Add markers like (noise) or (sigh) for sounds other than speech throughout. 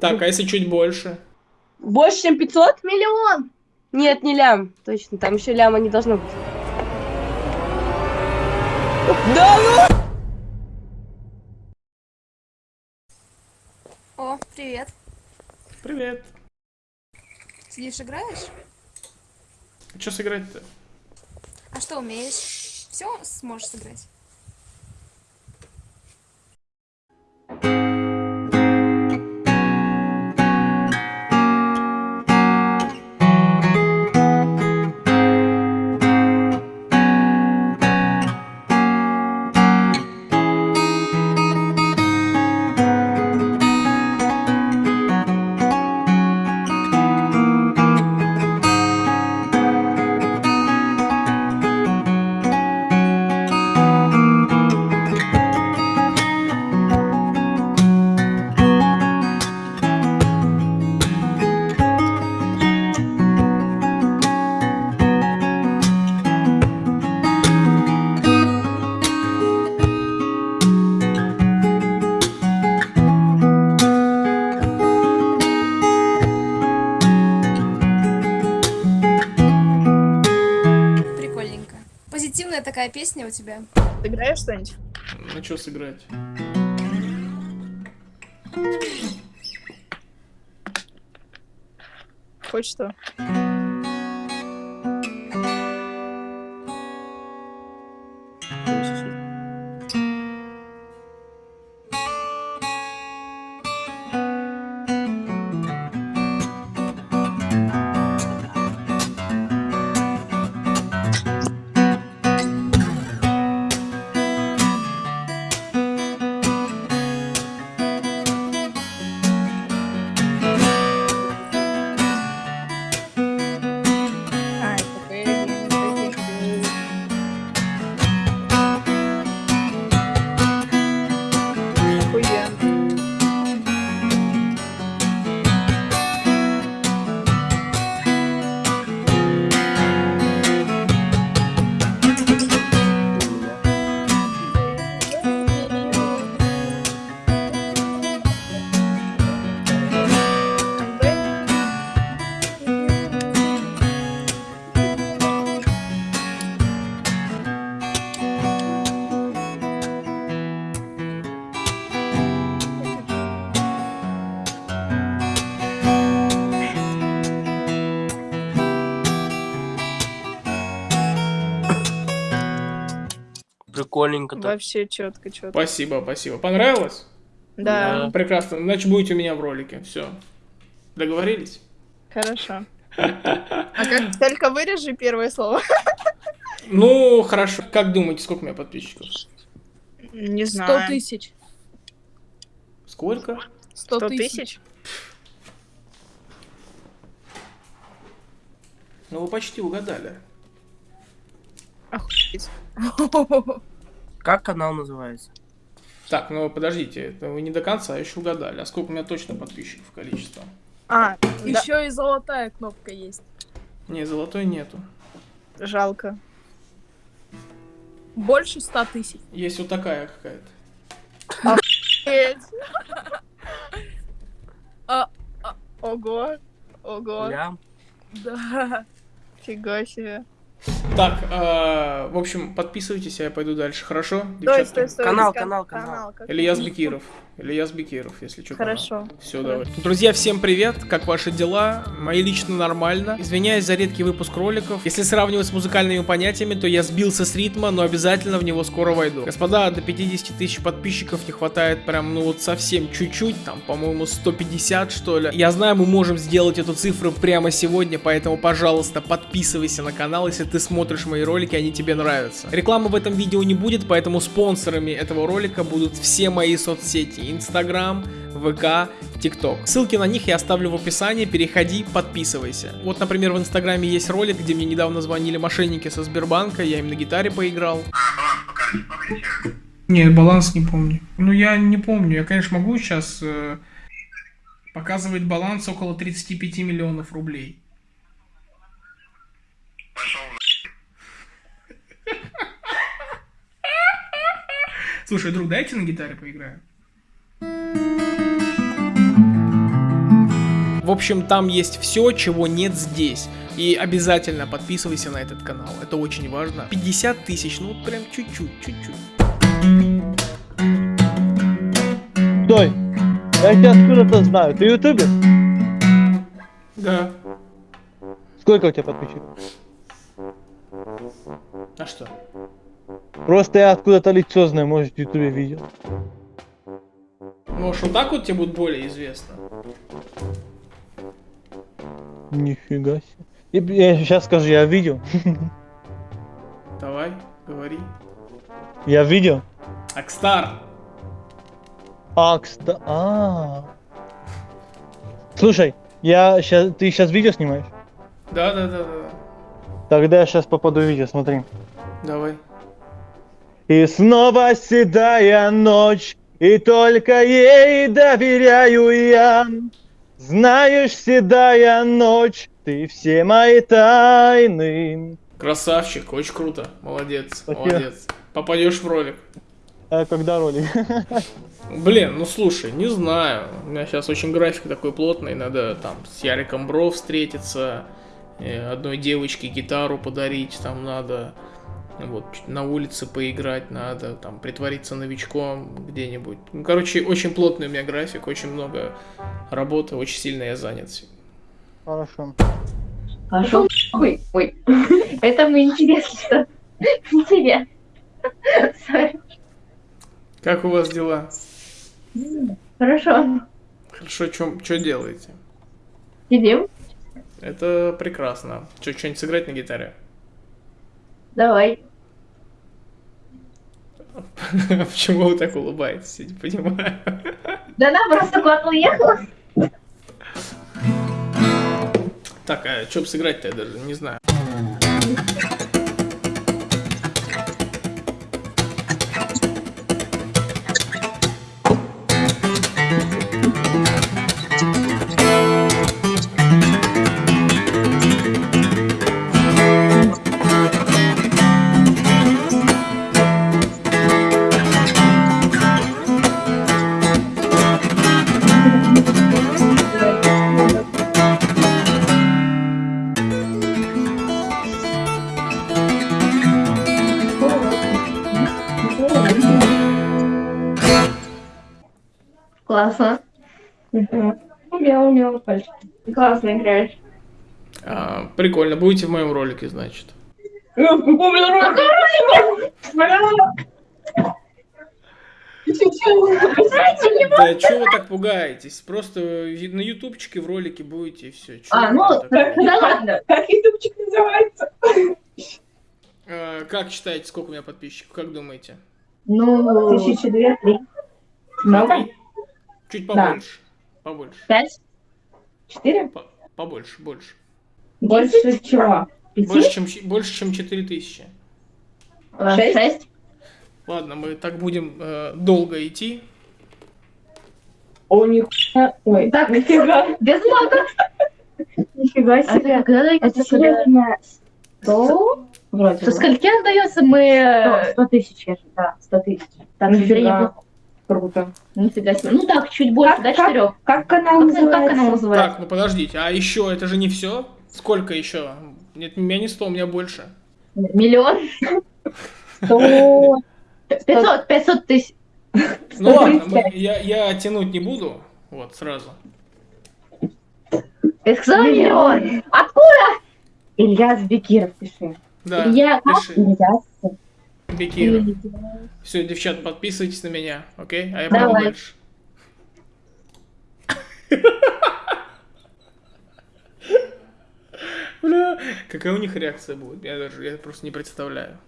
Так, а если чуть больше? Больше, чем 500? Миллион! Нет, не лям. Точно, там еще ляма не должно быть. Да ну! О, привет. Привет. Сидишь, играешь? Что сыграть-то? А что умеешь? Все сможешь сыграть? Такая песня у тебя. Ты играешь что-нибудь? Ну что сыграть? Хоть что? А, Прикольненько так. Вообще четко, четко. Спасибо, спасибо. Понравилось? Да, Прекрасно. Значит, будете у меня в ролике. Все. Договорились? хорошо. (laughs) А как только вырежи первое слово? Ну, хорошо. Как думаете, сколько у меня подписчиков? Не Сто знаю. тысяч. Сколько? Сто Сто тысяч. тысяч? Ну, вы почти угадали. Охуеть. (laughs) Как канал называется? Так, ну подождите, это вы не до конца еще угадали. А сколько у меня точно подписчиков количество? А, да, Еще и золотая кнопка есть. Не, золотой нету. жалко. Больше ста тысяч. Есть вот такая какая-то. Охуеть. А, Ого, ого, Лям. Да. фига себе. Так, э, в общем, подписывайтесь, а я пойду дальше, хорошо? Стой, стой, стой. Канал, Кан- канал, канал. как Ильяс? Бекиров. Ильяс Бекиров, если что. Хорошо. Все, давай. Друзья, всем привет. Как ваши дела? Мои лично нормально. Извиняюсь за редкий выпуск роликов. Если сравнивать с музыкальными понятиями, то я сбился с ритма, но обязательно в него скоро войду. Господа, до 50 тысяч подписчиков не хватает прям, ну вот совсем чуть-чуть, там, по-моему, 150 что ли. Я знаю, мы можем сделать эту цифру прямо сегодня, поэтому, пожалуйста, подписывайся на канал, если ты смотришь мои ролики, они тебе нравятся. Рекламы в этом видео не будет, поэтому спонсорами этого ролика будут все мои соцсети. Инстаграм, ВК, ТикТок. Ссылки на них я оставлю в описании, переходи, подписывайся. Вот, например, в Инстаграме есть ролик, где мне недавно звонили мошенники со Сбербанка, я им на гитаре поиграл. Нет, баланс не помню. Ну, я не помню. Я, конечно, могу сейчас э, показывать баланс около 35 миллионов рублей. Слушай, друг, дайте на гитаре поиграю. В общем, там есть все, чего нет здесь. И обязательно подписывайся на этот канал, это очень важно. 50 тысяч, ну вот прям чуть-чуть, чуть-чуть. Стой! Я тебя откуда-то знаю. Ты ютубер? Да. Сколько у тебя подписчиков? А что? Просто я откуда-то лицо знаю, может в ютубе видел. Может, вот так вот тебе будет более известно? Нифига себе. И, я сейчас скажу, я видел. (laughs) Давай, говори. Я видел. Акстар. А, кста... А. Слушай, я сейчас, ты сейчас видео снимаешь? Да, да, да, да. Тогда я сейчас попаду в видео, смотри. Давай. И снова седая ночь, и только ей доверяю я. Знаешь, седая ночь, ты все мои тайны. Красавчик, очень круто. Молодец, Спасибо. молодец. Попадешь в ролик. А когда ролик? Блин, ну слушай, не знаю. У меня сейчас очень график такой плотный. Надо там с Яриком Бро встретиться. э, Одной девочке гитару подарить. Там надо вот на улице поиграть надо. Там притвориться новичком где-нибудь. Ну, короче, очень плотный у меня график. Очень много работы. Очень сильно я занят. Хорошо. Пошел Ой, ой. (laughs) Это мне интересно, что не тебе. Как у вас дела? Хорошо. Хорошо, что делаете? Сидим. Это прекрасно. Что, что-нибудь сыграть на гитаре? Давай. (laughs) Почему вы так улыбаетесь? Я не понимаю. (laughs) Да она просто куда-то уехала. Так, а что бы сыграть-то, я даже не знаю. Классно. Умел, умел. Классно играешь. А, прикольно, будете в моем ролике, значит. Да что вы так пугаетесь? Просто на ютубчике в ролике будете и все. А, ну, да ладно. Как ютубчик называется? А, как считаете, сколько у меня подписчиков? Как думаете? Ну, Тысячи две, три. много? Чуть побольше. Побольше. Пять? Четыре? По- Побольше, больше. Больше чего? Больше, чем, больше, чем 4000. Э, Шесть? Ладно, мы так будем э, долго идти. О, нихуя. Ой, Так, нифига. (laughs) Без мага. Нифига А себе. когда дается Это серьезно. Сто? Вроде Со скольки отдается мы... Сто- Сто тысяч, я же, да, сто тысяч. Так, Нифига. нифига. Круто. Нифига себе. Ну так, чуть больше, Как- до как- четырех. Как канал Как, как называется? канал называется? Так, ну подождите, а еще это же не все? Сколько еще? Нет, у меня не 100, у меня больше. Миллион? Сто. Пятьсот, пятьсот тысяч. Ну ладно, мы- я, я тянуть не буду. Вот, сразу. Ты сказала Миллион. Откуда? Ильяс Бекиров, пиши. Да, Я... пиши. Ильяс. Бекиров. Все, девчат, подписывайтесь на меня, окей? А я пойду дальше. (laughs) Бля, какая у них реакция будет? Я даже я просто не представляю.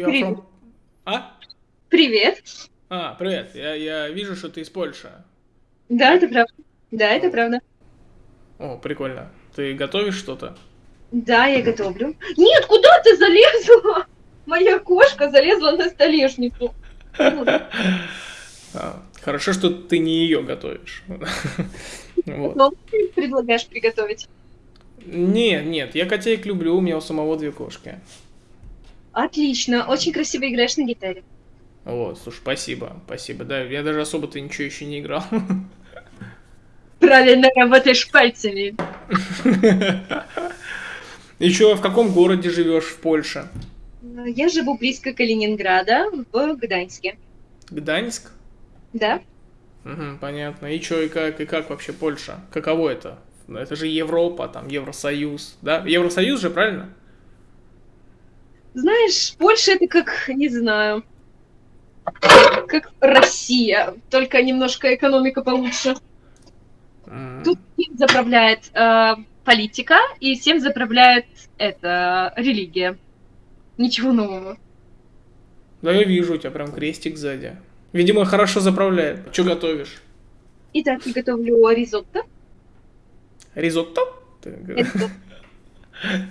You are Привет. from- А? Привет. А, привет. Я, я вижу, что ты из Польши. Да, это правда. Да, это правда. О, прикольно. Ты готовишь что-то? Да, я готовлю. Нет, куда ты залезла? Моя кошка залезла на столешницу. А, Хорошо, что ты не ее готовишь. (laughs) Вот. Что ты предлагаешь приготовить? Нет, нет, я котеек люблю, у меня у самого две кошки. Отлично, очень красиво играешь на гитаре. Вот, слушай, спасибо, спасибо. Да, я даже особо-то ничего еще не играл. Правильно работаешь пальцами. (laughs) Еще в каком городе живешь в Польше? Я живу близко к Калининграда, в Гданьске. Гданьск? Да? Мгм, понятно. И что, и как, и как вообще Польша? Каково это? Это же Европа, там, Евросоюз, да? Евросоюз же, правильно? Знаешь, Польша это как, не знаю, как Россия, только немножко экономика получше. Тут всем заправляет э, политика, и всем заправляет это религия. Ничего нового. Да я вижу, у тебя прям крестик сзади. Видимо, хорошо заправляет. Что готовишь? Итак, я готовлю ризотто. Ризотто? Это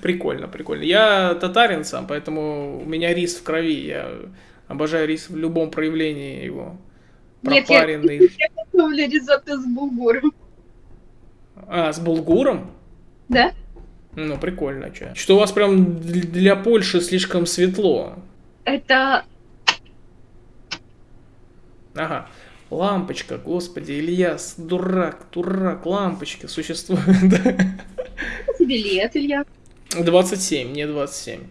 Прикольно, прикольно. Я татарин сам, поэтому у меня рис в крови. Я обожаю рис в любом проявлении его. Нет, я- Пропаренный. готовлю ризотто с булгуром. А, с булгуром? Да? Ну, прикольно, че. Что у вас прям для Польши слишком светло. Это Ага. Лампочка, господи, Ильяс, дурак, дурак, лампочка существует. тебе лет, Илья. 27, не 27.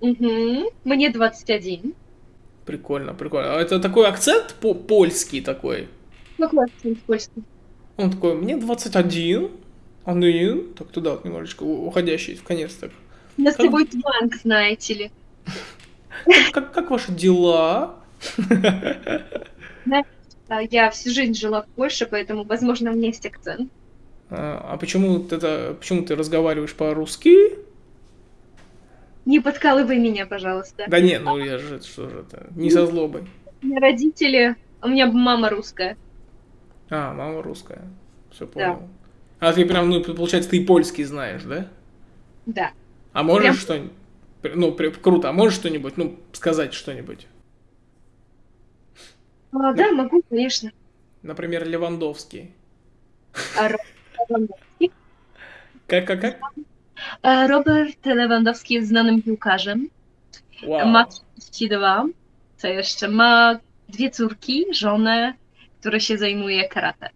Угу. Мне 21. Прикольно, прикольно. А это такой акцент по польский такой. Какой акцент польский? Он такой, мне 21, один, так туда вот немножечко уходящий в конец так. У нас с Как- тобой тванг, знаете ли. (laughs) Как, как ваши дела? (laughs) Я всю жизнь жила в Польше, поэтому, возможно, у меня есть акцент. А, почему ты, это, почему ты разговариваешь по-русски? Не подкалывай меня, пожалуйста. Да не, ну я же, что же это, не со злобой. У меня родители... У меня мама русская. А, мама русская. Все понял. А ты прям, ну, получается, ты и польский знаешь, да? Да. А можешь Прям- что-нибудь? Ну, при- круто. А можешь что-нибудь, ну, сказать что-нибудь? А, да, могу, конечно. Например, Левандовский. А, Lewandowski. Kak. E, Robert Lewandowski jest znanym piłkarzem. Wow. Ma 32. Co jeszcze? Ma dwie córki, żonę, które się zajmuje karate.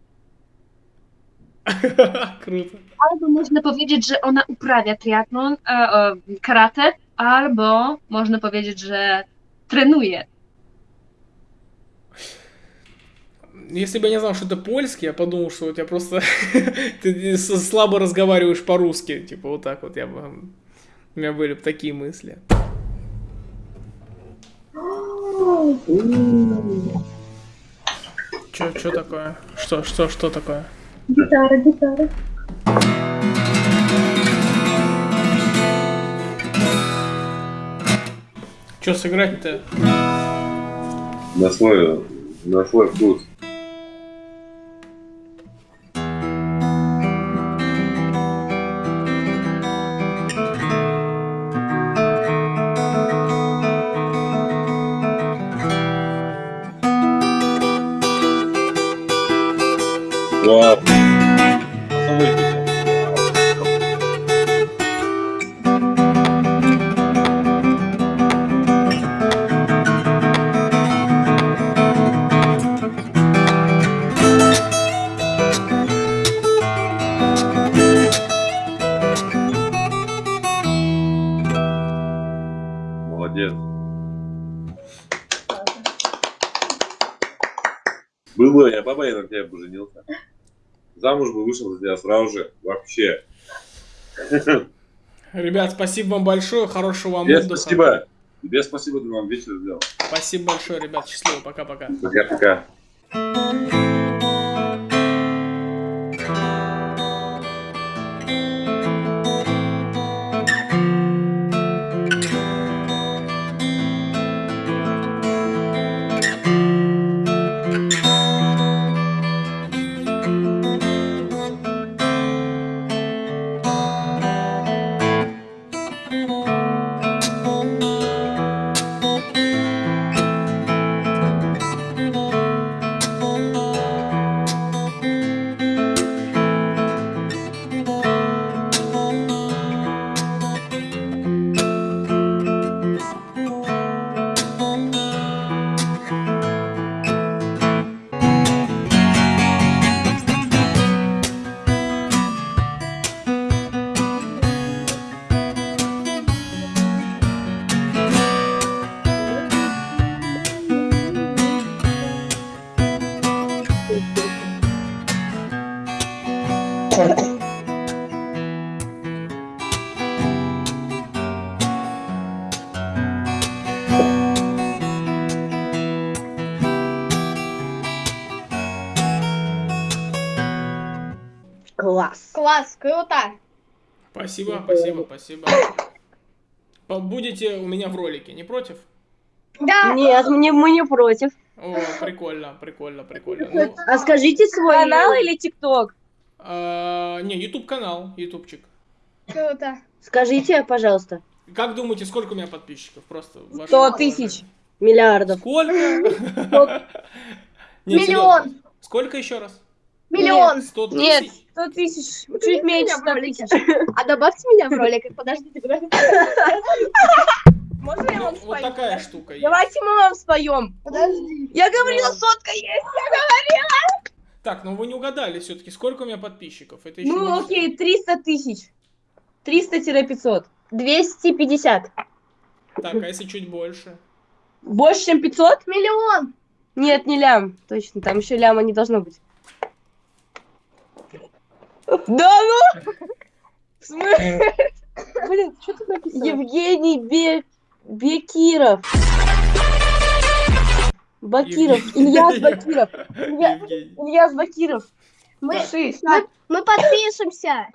(laughs) Albo można powiedzieć, że ona uprawia triatlon, e, karate, albo można powiedzieć, że trenuje Если бы я не знал, что это польский, я подумал, что у тебя просто (laughs) ты слабо разговариваешь по-русски. Типа вот так вот я бы... У меня были бы такие мысли. Чё, чё такое? Что, что, что такое? Гитара, гитара. Чё сыграть-то? на свой, на свой вкус. Баба, я на тебя бы женился. Замуж бы вышел за тебя сразу же. Вообще. Ребят, спасибо вам большое, хорошего вам Тебе отдыха. спасибо. Тебе спасибо, ты вам вечер сделал. Спасибо большое, ребят, счастливо, пока-пока. Пока-пока. Класс, круто. Спасибо, спасибо, спасибо. Будете у меня в ролике, не против? Да. Нет, мне, мы не против. О, прикольно, прикольно, прикольно. Ну, А скажите свой канал или ТикТок? а, не, YouTube канал, ютубчик. Круто. Скажите, пожалуйста. Как думаете, сколько у меня подписчиков? Просто Сто тысяч миллиардов. Сколько? (laughs) Миллион. Сколько еще раз? Миллион. Сто Нет, тысяч? сто тысяч. Чуть меньше ста тысяч. (laughs) А добавьте меня в ролик. (laughs) Подождите. Можно я вам вот спою? такая штука есть. Давайте мы вам споем. Подожди. Я говорила, сотка есть. Так, ну вы не угадали все-таки, сколько у меня подписчиков? Это еще Ну, окей, 300 тысяч. 300-500. 250. Так, а если чуть больше? Больше, чем 500? Миллион. Нет, не лям. Точно, там еще ляма не должно быть. Да ну! В смысле? Блин, что тут написано? Евгений Бе... Бекиров. Бакиров. Ильяс Бакиров. Илья- Евгений. Ильяс Бакиров. Мы, Шесть. мы, мы подпишемся.